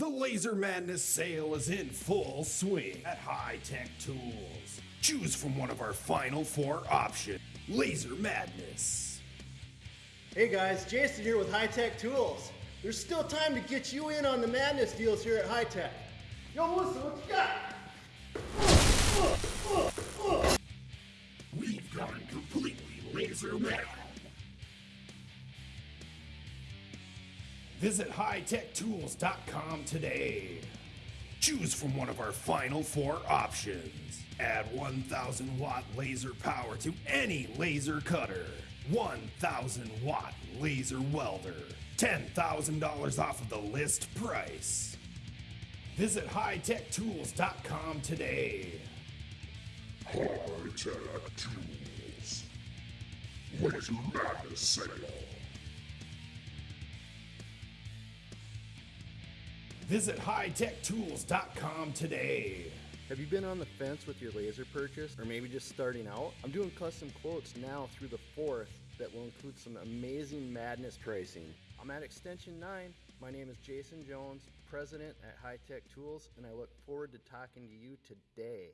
The Laser Madness sale is in full swing at High Tech Tools. Choose from one of our final four options. Laser Madness. Hey guys, Jason here with High Tech Tools. There's still time to get you in on the madness deals here at High Tech. Yo, Melissa, what you got? We've gone completely laser mad. Visit hightech.tools.com today. Choose from one of our final four options. Add 1000 watt laser power to any laser cutter. 1000 watt laser welder. $10,000 off of the list price. Visit hightech.tools.com today. High Tech Tools. Laser Madness Sale. Visit hightech.tools.com today. Have you been on the fence with your laser purchase or maybe just starting out? I'm doing custom quotes now through the 4th that will include some amazing madness pricing. I'm at Extension 9. My name is Jason Jones, president at High Tech Tools, and I look forward to talking to you today.